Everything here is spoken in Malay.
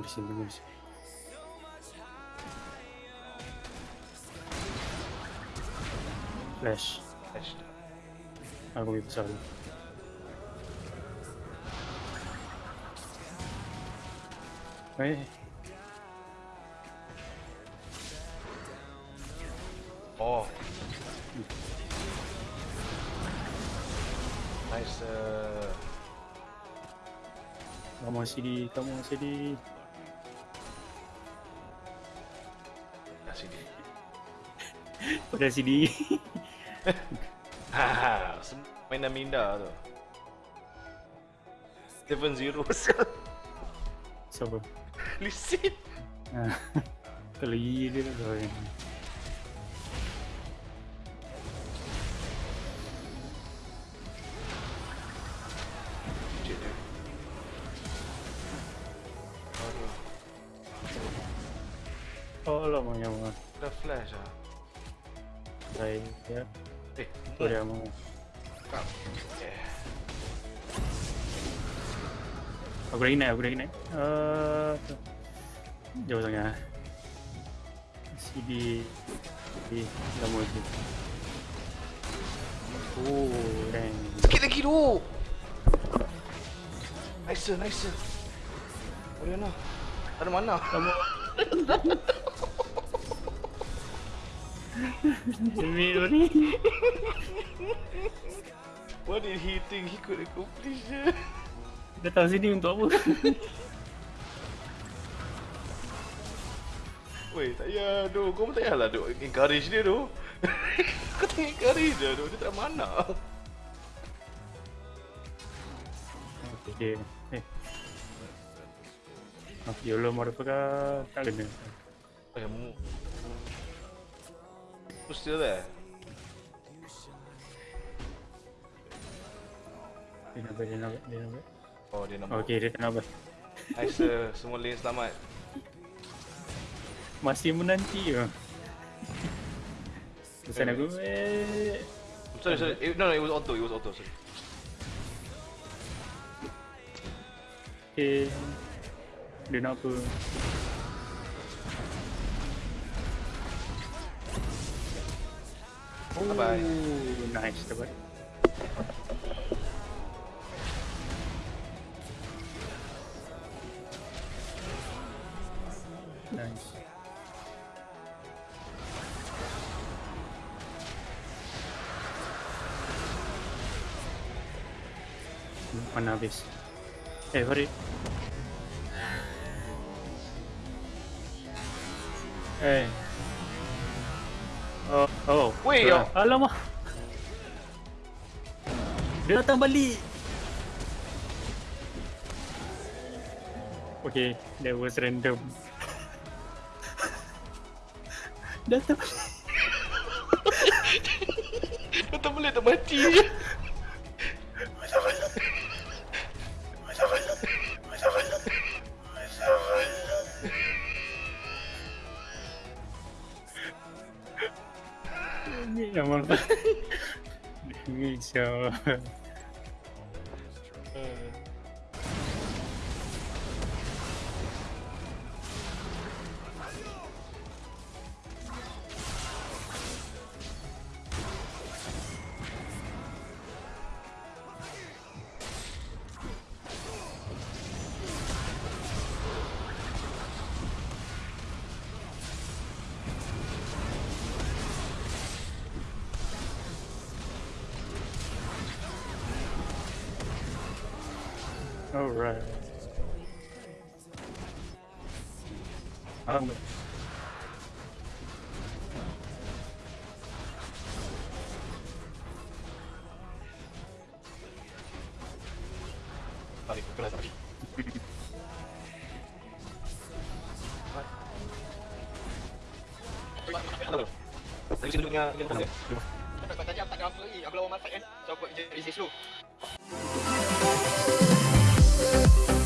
Di sini. Flash. Flash. Aku ambil besar dulu. Eh, Oh. Nice. Uh, kamu sini, kamu sini. Kat sini. Pada sini. Haha, sem- mainan minda tu. Seven zero Siapa? Lisit. Ah, Kalau iya dia lah Mana? Eh, Tu dia mau. kap. Yeah. Aku dah ingat, aku dah ingat. Uh, tu. Jauh sangat. CD di lama tu. Oh, dang. Sikit lagi tu. Nice, nice. Oriana. Ada mana? Kamu Ni. What did he think he could accomplish? Datang sini untuk apa? Weh, tak payah tu. Kau pun tak payahlah duk encourage dia tu. Kau tak encourage dia tu. Dia tak mana. Okay. Eh. Ah, YOLO motherfucker tak kena. Eh, mu. Tu still there? Dia nak dia nak dia nak. Oh, dia nombor. Okay, dia nak Nice, sir. Semua lane selamat. Masih menanti ke? Pesan aku eh Sorry, sorry. Eh, no, no, it was auto. It was auto, sorry. Okay Dia nak apa Bye-bye. Ooh, Nice dapat Nice. Hmm, Mana habis Eh Farid Eh Oh, oh. Weh, yo. Alamak. Dia datang balik. Okay, that was random. Datang balik. Tak boleh tak mati. je. Не, можно... Видео. Oh, right. Um, Lagi dulu dengan Hello. tanah. Tadi aku tak you